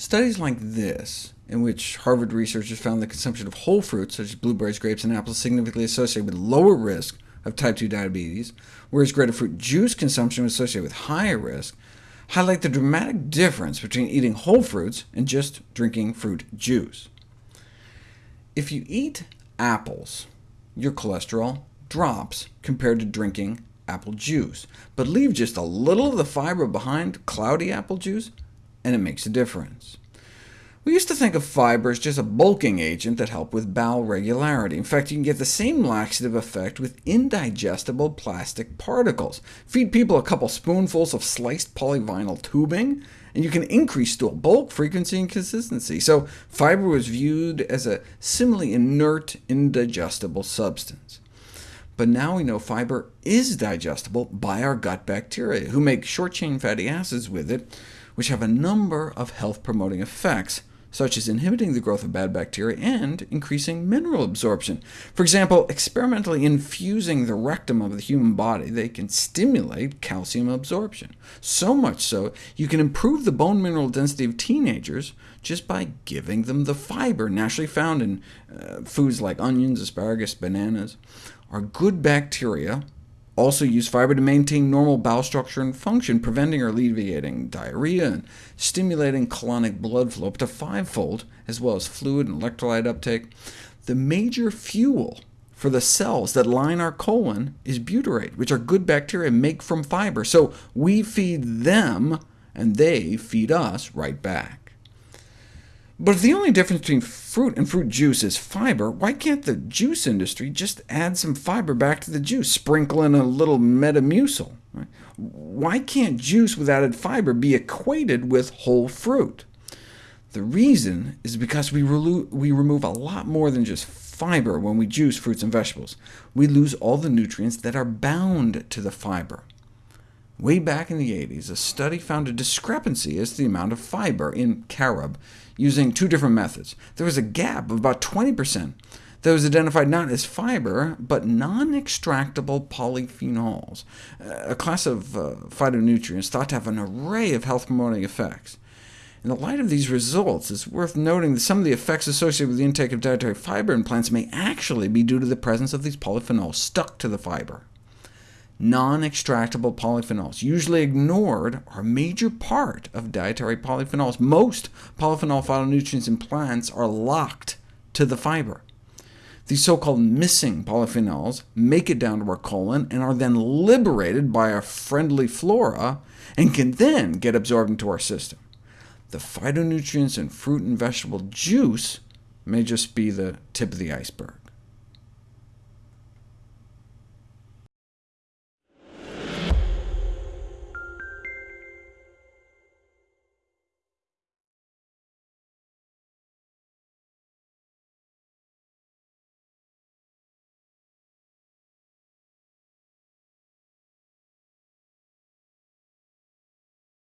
Studies like this, in which Harvard researchers found the consumption of whole fruits, such as blueberries, grapes, and apples, significantly associated with lower risk of type 2 diabetes, whereas grapefruit juice consumption was associated with higher risk, highlight the dramatic difference between eating whole fruits and just drinking fruit juice. If you eat apples, your cholesterol drops compared to drinking apple juice, but leave just a little of the fiber behind cloudy apple juice, and it makes a difference. We used to think of fiber as just a bulking agent that helped with bowel regularity. In fact, you can get the same laxative effect with indigestible plastic particles. Feed people a couple spoonfuls of sliced polyvinyl tubing, and you can increase stool bulk, frequency, and consistency. So fiber was viewed as a similarly inert, indigestible substance. But now we know fiber is digestible by our gut bacteria, who make short-chain fatty acids with it, which have a number of health-promoting effects, such as inhibiting the growth of bad bacteria and increasing mineral absorption. For example, experimentally infusing the rectum of the human body, they can stimulate calcium absorption. So much so, you can improve the bone mineral density of teenagers just by giving them the fiber naturally found in uh, foods like onions, asparagus, bananas. Our good bacteria also use fiber to maintain normal bowel structure and function, preventing or alleviating diarrhea and stimulating colonic blood flow up to fivefold, as well as fluid and electrolyte uptake. The major fuel for the cells that line our colon is butyrate, which our good bacteria make from fiber, so we feed them, and they feed us right back. But if the only difference between fruit and fruit juice is fiber, why can't the juice industry just add some fiber back to the juice, sprinkle in a little Metamucil? Why can't juice with added fiber be equated with whole fruit? The reason is because we, we remove a lot more than just fiber when we juice fruits and vegetables. We lose all the nutrients that are bound to the fiber. Way back in the 80s, a study found a discrepancy as to the amount of fiber in carob using two different methods. There was a gap of about 20% that was identified not as fiber, but non-extractable polyphenols, a class of uh, phytonutrients thought to have an array of health-promoting effects. In the light of these results, it's worth noting that some of the effects associated with the intake of dietary fiber in plants may actually be due to the presence of these polyphenols stuck to the fiber non-extractable polyphenols, usually ignored, are a major part of dietary polyphenols. Most polyphenol phytonutrients in plants are locked to the fiber. These so-called missing polyphenols make it down to our colon and are then liberated by our friendly flora, and can then get absorbed into our system. The phytonutrients in fruit and vegetable juice may just be the tip of the iceberg.